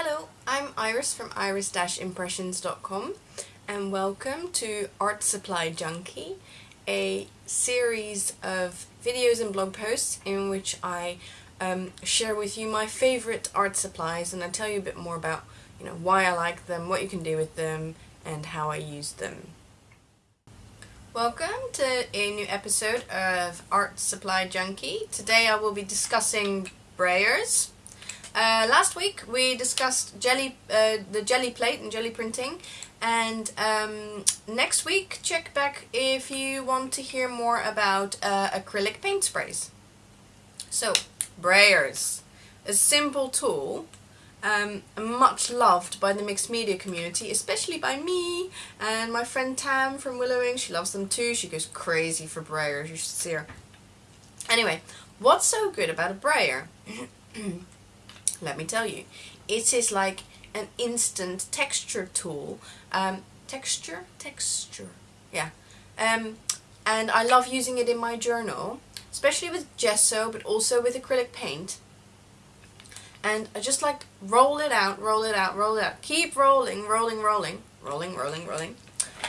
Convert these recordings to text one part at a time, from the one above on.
Hello, I'm Iris from iris-impressions.com and welcome to Art Supply Junkie, a series of videos and blog posts in which I um, share with you my favorite art supplies and I tell you a bit more about you know why I like them, what you can do with them and how I use them. Welcome to a new episode of Art Supply Junkie. Today I will be discussing brayers. Uh, last week we discussed jelly, uh, the jelly plate and jelly printing and um, next week check back if you want to hear more about uh, acrylic paint sprays. So, brayers. A simple tool um, much loved by the mixed media community, especially by me and my friend Tam from Willowing. She loves them too. She goes crazy for brayers. You should see her. Anyway, what's so good about a brayer? Let me tell you. It is like an instant texture tool. Um, texture? Texture. Yeah. Um, and I love using it in my journal, especially with gesso, but also with acrylic paint and I just like roll it out, roll it out, roll it out. Keep rolling, rolling, rolling, rolling, rolling, rolling,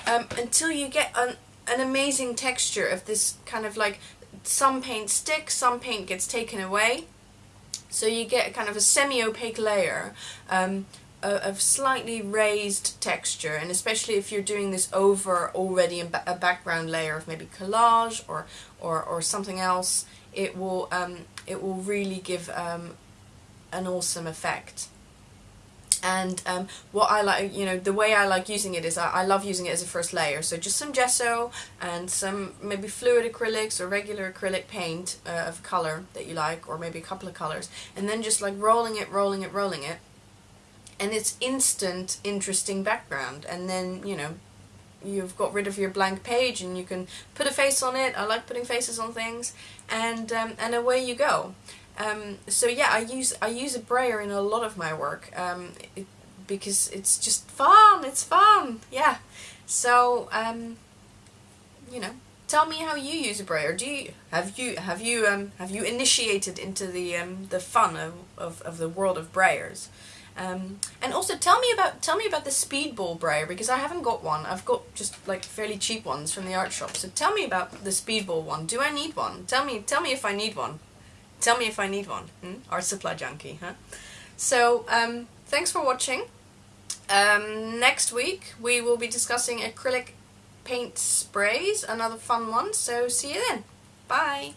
um, until you get an, an amazing texture of this kind of like some paint sticks, some paint gets taken away. So you get kind of a semi-opaque layer um, of slightly raised texture and especially if you're doing this over already a background layer of maybe collage or, or, or something else, it will, um, it will really give um, an awesome effect and um, what I like, you know, the way I like using it is I, I, love using it as a first layer. So just some gesso and some maybe fluid acrylics or regular acrylic paint uh, of color that you like or maybe a couple of colors and then just like rolling it, rolling it, rolling it and it's instant interesting background and then, you know, you've got rid of your blank page and you can put a face on it. I like putting faces on things and um, and away you go. Um, so yeah, I use I use a brayer in a lot of my work um, it, because it's just fun. It's fun. Yeah. So um, you know, tell me how you use a brayer. Do you have you have you um, have you initiated into the um, the fun of, of, of the world of brayers? Um, and also tell me about tell me about the speedball brayer because I haven't got one. I've got just like fairly cheap ones from the art shop. So tell me about the speedball one. Do I need one? Tell me tell me if I need one. Tell me if I need one. Hmm? Art supply junkie, huh? So, um, thanks for watching. Um, next week we will be discussing acrylic paint sprays, another fun one. So see you then. Bye.